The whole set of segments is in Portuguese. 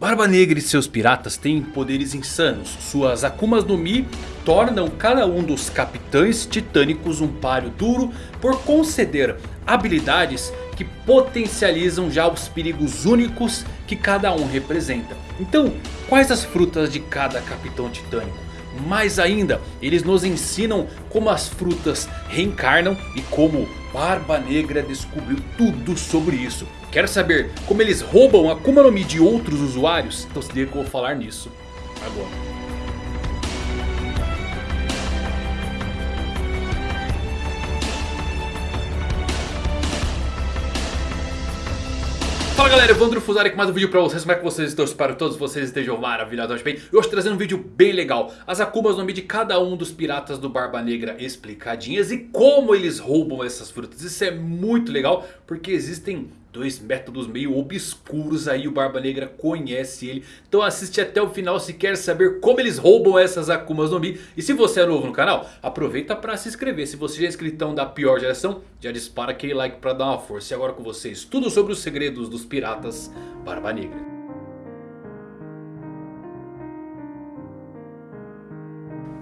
Barba Negra e seus piratas têm poderes insanos. Suas Akumas no Mi tornam cada um dos capitães titânicos um páreo duro por conceder habilidades que potencializam já os perigos únicos que cada um representa. Então, quais as frutas de cada capitão titânico? Mais ainda, eles nos ensinam como as frutas reencarnam e como Barba Negra descobriu tudo sobre isso. Quer saber como eles roubam a Akuma no Mi de outros usuários? Então se liga que eu vou falar nisso agora. Fala galera, Evandro Fusari com mais um vídeo pra vocês, como é que vocês estão? Espero que todos vocês estejam maravilhosamente bem E hoje trazendo um vídeo bem legal As Akumas no Mi de cada um dos piratas do Barba Negra explicadinhas E como eles roubam essas frutas Isso é muito legal porque existem dois métodos meio obscuros aí, o Barba Negra conhece ele. Então assiste até o final se quer saber como eles roubam essas Akumas no Mi. E se você é novo no canal, aproveita para se inscrever. Se você já é inscritão da pior geração, já dispara aquele like para dar uma força. E agora com vocês, tudo sobre os segredos dos piratas Barba Negra.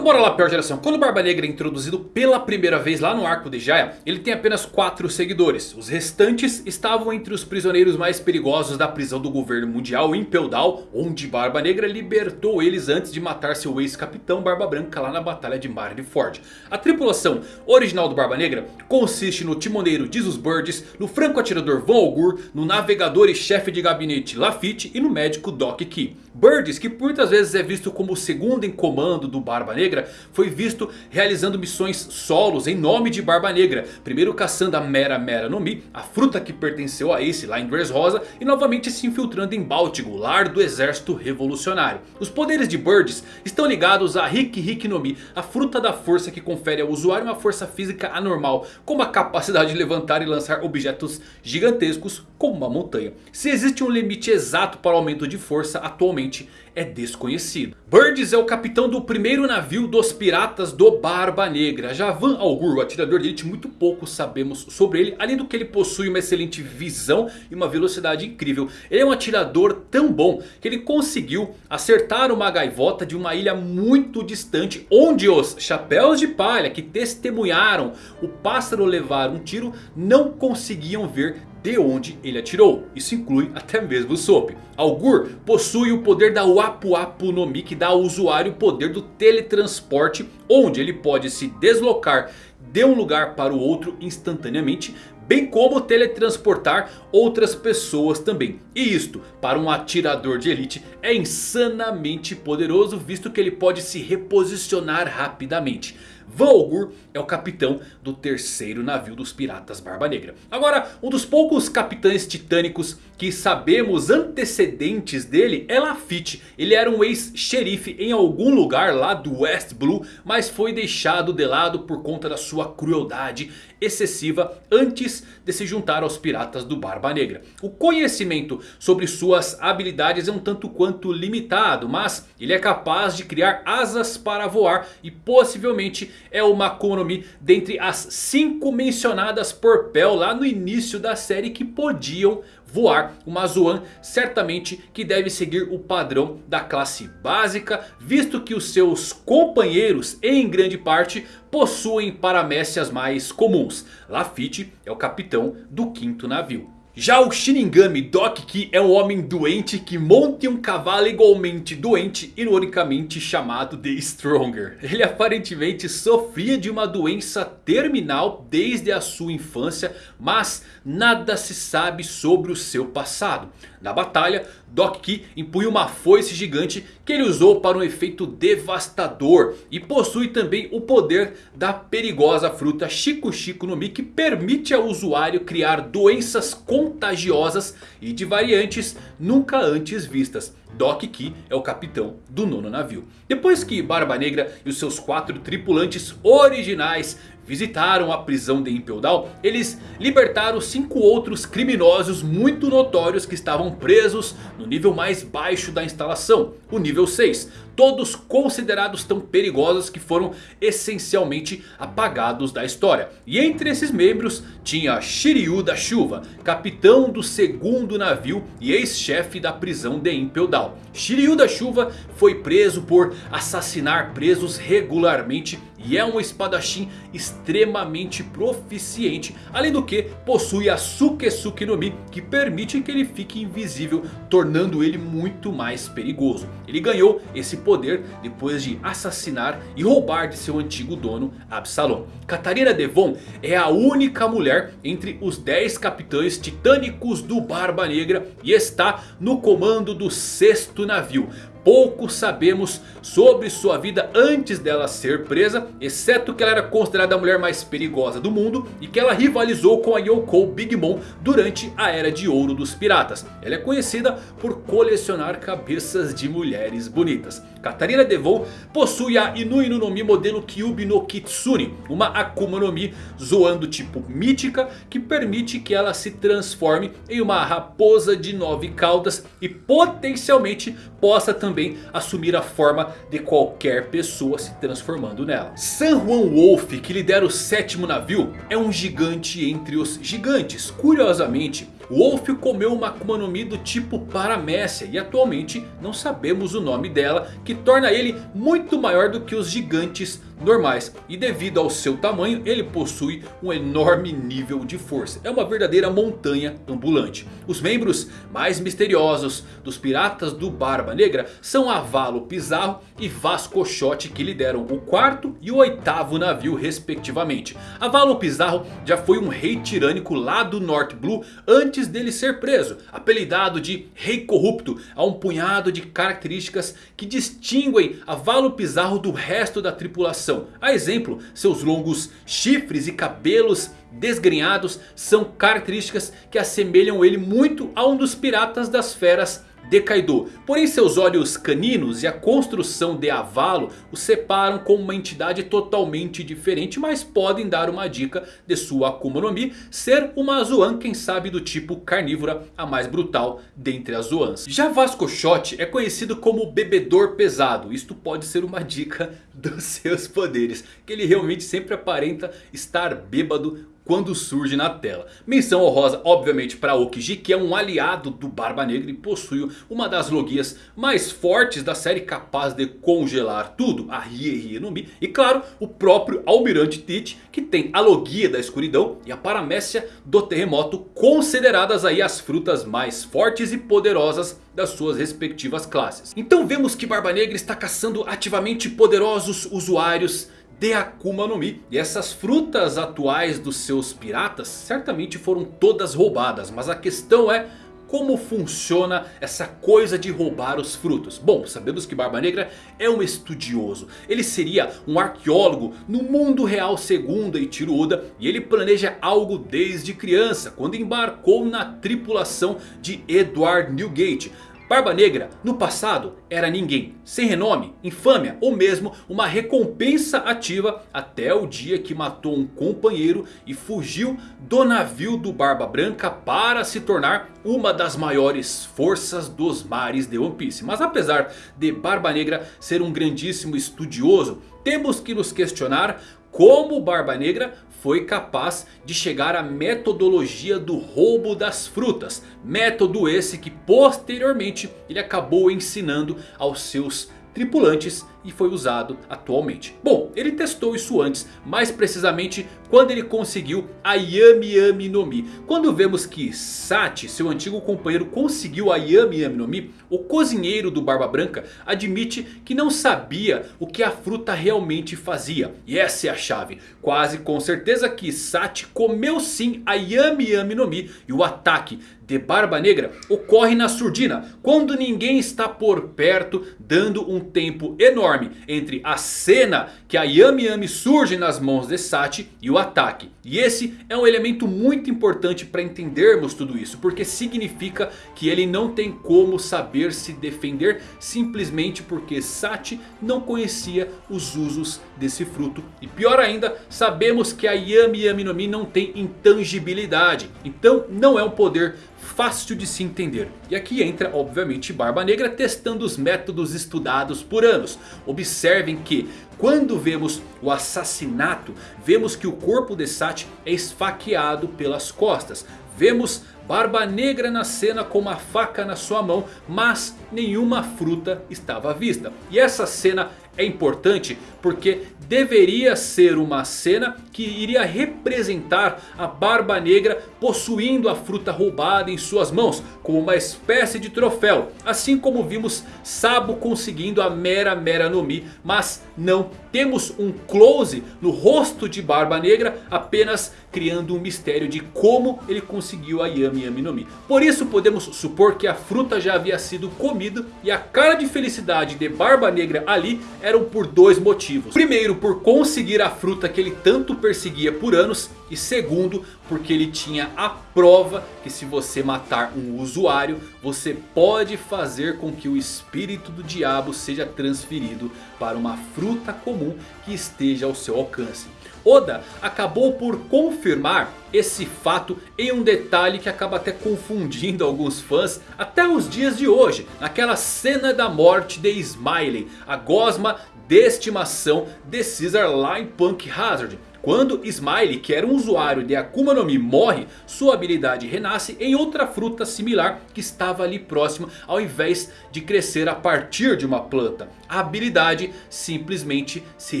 Então bora lá pior geração. Quando o Barba Negra é introduzido pela primeira vez lá no arco de Jaya, ele tem apenas 4 seguidores. Os restantes estavam entre os prisioneiros mais perigosos da prisão do governo mundial em Peldal, onde Barba Negra libertou eles antes de matar seu ex-capitão Barba Branca lá na batalha de Marineford. A tripulação original do Barba Negra consiste no timoneiro Jesus Burgess, no franco-atirador Von Augur, no navegador e chefe de gabinete Lafitte e no médico Doc Key. Burgess, que muitas vezes é visto como o segundo em comando do Barba Negra, foi visto realizando missões solos em nome de Barba Negra. Primeiro caçando a Mera Mera no Mi, a fruta que pertenceu a Ace lá em Dressrosa. E novamente se infiltrando em Baltigo, lar do exército revolucionário. Os poderes de Burgess estão ligados a Hiki Hiki no Mi, a fruta da força que confere ao usuário uma força física anormal. Como a capacidade de levantar e lançar objetos gigantescos como uma montanha. Se existe um limite exato para o aumento de força atualmente é desconhecido. Burgess é o capitão do primeiro navio dos piratas do Barba Negra. Já Van Augur, o atirador de elite, muito pouco sabemos sobre ele. Além do que ele possui uma excelente visão e uma velocidade incrível. Ele é um atirador tão bom que ele conseguiu acertar uma gaivota de uma ilha muito distante. Onde os chapéus de palha que testemunharam o pássaro levar um tiro não conseguiam ver de onde ele atirou. Isso inclui até mesmo o Soap. Augur possui o poder da Wapu Wapu no Mi que dá ao usuário o poder do teletransporte. Onde ele pode se deslocar de um lugar para o outro instantaneamente. Bem como teletransportar outras pessoas também. E isto para um atirador de elite é insanamente poderoso. Visto que ele pode se reposicionar rapidamente. Volgur é o capitão do terceiro navio dos piratas Barba Negra. Agora, um dos poucos capitães titânicos que sabemos antecedentes dele é Lafitte. Ele era um ex-xerife em algum lugar lá do West Blue, mas foi deixado de lado por conta da sua crueldade excessiva antes de se juntar aos piratas do Barba Negra. O conhecimento sobre suas habilidades é um tanto quanto limitado, mas ele é capaz de criar asas para voar e possivelmente é uma Akuma no Mi dentre as 5 mencionadas por Pel lá no início da série que podiam voar. Uma Zoan certamente que deve seguir o padrão da classe básica. Visto que os seus companheiros em grande parte possuem paramécias mais comuns. Lafitte é o capitão do quinto navio. Já o Shinigami Doc Ki é um homem doente que monta um cavalo igualmente doente, ironicamente chamado de Stronger. Ele aparentemente sofria de uma doença terminal desde a sua infância, mas nada se sabe sobre o seu passado. Na batalha, Doc Ki impunha uma foice gigante que ele usou para um efeito devastador. E possui também o poder da perigosa fruta Chico Chico no Mi que permite ao usuário criar doenças contagiosas e de variantes nunca antes vistas. Doc Ki é o capitão do nono navio. Depois que Barba Negra e os seus quatro tripulantes originais visitaram a prisão de Impel Down, eles libertaram cinco outros criminosos muito notórios que estavam presos no nível mais baixo da instalação, o nível 6 todos considerados tão perigosos que foram essencialmente apagados da história. E entre esses membros tinha Shiryu da Chuva, capitão do segundo navio e ex-chefe da prisão de Impel Down. Shiryu da Chuva foi preso por assassinar presos regularmente e é um espadachim extremamente proficiente. Além do que possui a Sukesuke no Mi que permite que ele fique invisível. Tornando ele muito mais perigoso. Ele ganhou esse poder depois de assassinar e roubar de seu antigo dono Absalom. Catarina Devon é a única mulher entre os 10 capitães titânicos do Barba Negra. E está no comando do sexto navio. Pouco sabemos sobre sua vida antes dela ser presa. Exceto que ela era considerada a mulher mais perigosa do mundo. E que ela rivalizou com a Yoko Big Mom durante a era de ouro dos piratas. Ela é conhecida por colecionar cabeças de mulheres bonitas. Katarina Devon possui a Inui no Mi modelo Kyubi no Kitsune. Uma Akuma no Mi zoando tipo mítica. Que permite que ela se transforme em uma raposa de nove caudas. E potencialmente possa também assumir a forma de qualquer pessoa se transformando nela. San Juan Wolf, que lidera o sétimo navio, é um gigante entre os gigantes. Curiosamente, Wolf comeu uma Akuma no Mi do tipo Paramécia e atualmente não sabemos o nome dela, que torna ele muito maior do que os gigantes normais. E devido ao seu tamanho ele possui um enorme nível de força. É uma verdadeira montanha ambulante. Os membros mais misteriosos dos piratas do Barba Negra são Avalo Pizarro e Vasco Shot que lideram o quarto e o oitavo navio respectivamente. Avalo Pizarro já foi um rei tirânico lá do North Blue antes dele ser preso. Apelidado de Rei Corrupto há um punhado de características que distinguem Avalo Pizarro do resto da tripulação a exemplo, seus longos chifres e cabelos desgrenhados são características que assemelham ele muito a um dos piratas das feras de Kaido. Porém seus olhos caninos e a construção de Avalo o separam como uma entidade totalmente diferente. Mas podem dar uma dica de sua Akuma no Mi ser uma Zoan quem sabe do tipo carnívora a mais brutal dentre as Zoans. Já Vasco Shot é conhecido como bebedor pesado. Isto pode ser uma dica dos seus poderes. Que ele realmente sempre aparenta estar bêbado quando surge na tela. Menção honrosa obviamente para Okiji que é um aliado do Barba Negra e possui uma das logias mais fortes da série capaz de congelar tudo, a Rie no Mi. E claro o próprio Almirante Teach que tem a logia da escuridão e a paramécia do terremoto consideradas aí as frutas mais fortes e poderosas das suas respectivas classes. Então vemos que Barba Negra está caçando ativamente poderosos usuários de Akuma no Mi. E essas frutas atuais dos seus piratas certamente foram todas roubadas. Mas a questão é como funciona essa coisa de roubar os frutos? Bom, sabemos que Barba Negra é um estudioso. Ele seria um arqueólogo no mundo real segundo Eiichiro Oda. E ele planeja algo desde criança. Quando embarcou na tripulação de Edward Newgate. Barba Negra no passado era ninguém, sem renome, infâmia ou mesmo uma recompensa ativa até o dia que matou um companheiro e fugiu do navio do Barba Branca para se tornar uma das maiores forças dos mares de One Piece. Mas apesar de Barba Negra ser um grandíssimo estudioso, temos que nos questionar como Barba Negra foi capaz de chegar à metodologia do roubo das frutas. Método esse que posteriormente ele acabou ensinando aos seus tripulantes e foi usado atualmente. Bom, ele testou isso antes, mais precisamente quando ele conseguiu a Yami Yami no Mi. Quando vemos que Sati, seu antigo companheiro, conseguiu a Yami Yami no Mi, o cozinheiro do Barba Branca admite que não sabia o que a fruta realmente fazia. E essa é a chave. Quase com certeza que Sati comeu sim a Yami Yami no Mi e o ataque de Barba Negra ocorre na surdina. Quando ninguém está por perto dando um tempo enorme entre a cena que a Yami Yami surge nas mãos de Sati e o ataque. E esse é um elemento muito importante para entendermos tudo isso. Porque significa que ele não tem como saber se defender simplesmente porque Sati não conhecia os usos desse fruto. E pior ainda, sabemos que a Yami Yami no Mi não tem intangibilidade. Então não é um poder fácil de se entender. E aqui entra obviamente Barba Negra testando os métodos estudados por anos. Observem que quando vemos o assassinato, vemos que o corpo de Sati é esfaqueado pelas costas. Vemos Barba Negra na cena com uma faca na sua mão, mas nenhuma fruta estava à vista. E essa cena é importante porque deveria ser uma cena que iria representar a Barba Negra possuindo a fruta roubada em suas mãos. Como uma espécie de troféu. Assim como vimos Sabo conseguindo a Mera Mera no Mi. Mas não temos um close no rosto de Barba Negra. Apenas criando um mistério de como ele conseguiu a Yami Yami no Mi. Por isso podemos supor que a fruta já havia sido comida. E a cara de felicidade de Barba Negra ali eram por dois motivos. Primeiro por conseguir a fruta que ele tanto perseguia por anos. E segundo porque ele tinha a prova que se você matar um usuário. Você pode fazer com que o espírito do diabo seja transferido para uma fruta comum que esteja ao seu alcance. Oda acabou por confirmar esse fato em um detalhe que acaba até confundindo alguns fãs até os dias de hoje. Naquela cena da morte de Smiley, a gosma de estimação de Caesar lá em Punk Hazard. Quando Smiley, que era um usuário de Akuma no Mi, morre, sua habilidade renasce em outra fruta similar que estava ali próxima, ao invés de crescer a partir de uma planta. A habilidade simplesmente se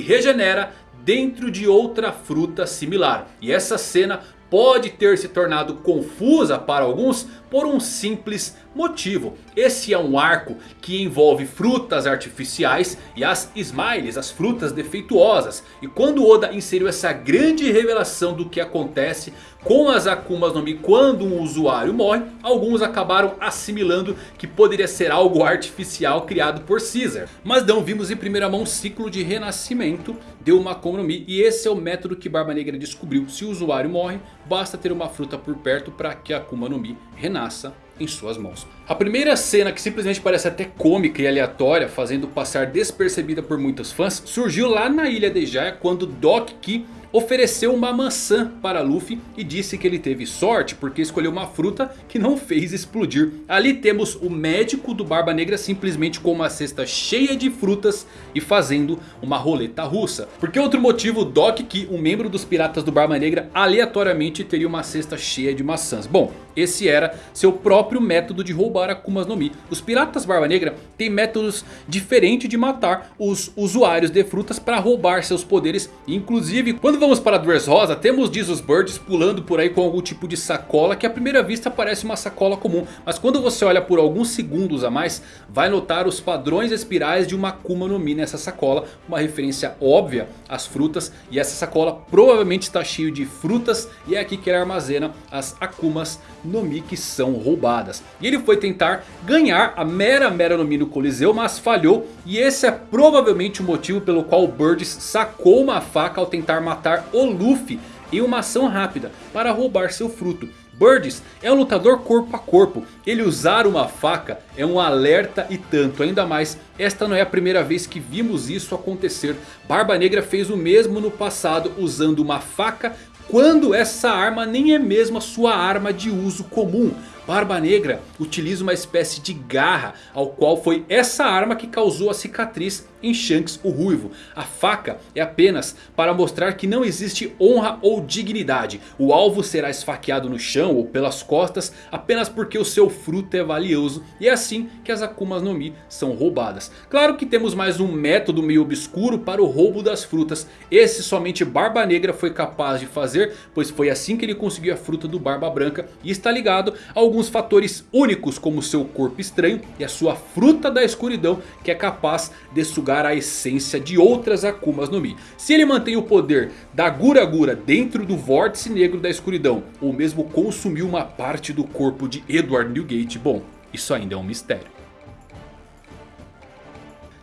regenera dentro de outra fruta similar. E essa cena pode ter se tornado confusa para alguns por um simples motivo. Esse é um arco que envolve frutas artificiais e as Smiles, as frutas defeituosas. E quando Oda inseriu essa grande revelação do que acontece com as Akumas no Mi quando um usuário morre, alguns acabaram assimilando que poderia ser algo artificial criado por Caesar. Mas não vimos em primeira mão um ciclo de renascimento de uma Akuma no Mi. E esse é o método que Barba Negra descobriu. Se o usuário morre, basta ter uma fruta por perto para que a Akuma no Mi renasça em suas mãos. A primeira cena que simplesmente parece até cômica e aleatória, fazendo passar despercebida por muitos fãs, surgiu lá na ilha de Jaya quando Doc Ki ofereceu uma maçã para Luffy e disse que ele teve sorte porque escolheu uma fruta que não fez explodir. Ali temos o médico do Barba Negra simplesmente com uma cesta cheia de frutas e fazendo uma roleta russa. Por que outro motivo Doc que um membro dos piratas do Barba Negra aleatoriamente teria uma cesta cheia de maçãs? Bom, esse era seu próprio método de roubar Akumas no Mi. Os piratas Barba Negra têm métodos diferentes de matar os usuários de frutas para roubar seus poderes. Inclusive quando vamos para Dressrosa, temos Jesus Birds pulando por aí com algum tipo de sacola que à primeira vista parece uma sacola comum. Mas quando você olha por alguns segundos a mais, vai notar os padrões espirais de uma Akuma no Mi nessa sacola. Uma referência óbvia às frutas e essa sacola provavelmente está cheia de frutas e é aqui que ele armazena as Akumas no Mi que são roubadas. E ele foi tentar ganhar a Mera Mera no Mi no Coliseu, mas falhou. E esse é provavelmente o motivo pelo qual Birds sacou uma faca ao tentar matar o Luffy em uma ação rápida para roubar seu fruto. Birds é um lutador corpo a corpo. Ele usar uma faca é um alerta e tanto. Ainda mais, esta não é a primeira vez que vimos isso acontecer. Barba Negra fez o mesmo no passado usando uma faca quando essa arma nem é mesmo a sua arma de uso comum. Barba Negra utiliza uma espécie de garra ao qual foi essa arma que causou a cicatriz em Shanks o Ruivo. A faca é apenas para mostrar que não existe honra ou dignidade. O alvo será esfaqueado no chão ou pelas costas apenas porque o seu fruto é valioso. E é assim que as Akumas no Mi são roubadas. Claro que temos mais um método meio obscuro para o roubo das frutas. Esse somente Barba Negra foi capaz de fazer. Pois foi assim que ele conseguiu a fruta do Barba Branca. E está ligado a alguns alguns fatores únicos como seu corpo estranho e a sua fruta da escuridão que é capaz de sugar a essência de outras Akumas no Mi. Se ele mantém o poder da Gura Gura dentro do vórtice negro da escuridão ou mesmo consumir uma parte do corpo de Edward Newgate, bom, isso ainda é um mistério.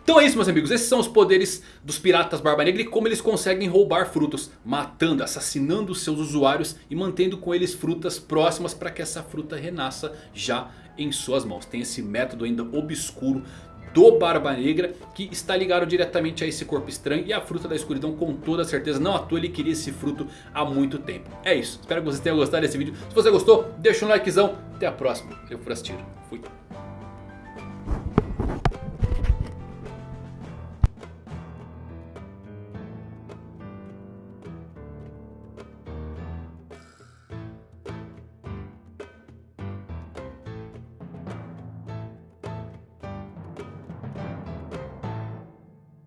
Então é isso meus amigos, esses são os poderes dos piratas Barba Negra e como eles conseguem roubar frutos. Matando, assassinando seus usuários e mantendo com eles frutas próximas para que essa fruta renasça já em suas mãos. Tem esse método ainda obscuro do Barba Negra que está ligado diretamente a esse corpo estranho e a fruta da escuridão com toda certeza. Não à toa ele queria esse fruto há muito tempo. É isso, espero que vocês tenham gostado desse vídeo. Se você gostou, deixa um likezão. Até a próxima. Eu fui assistir. Fui.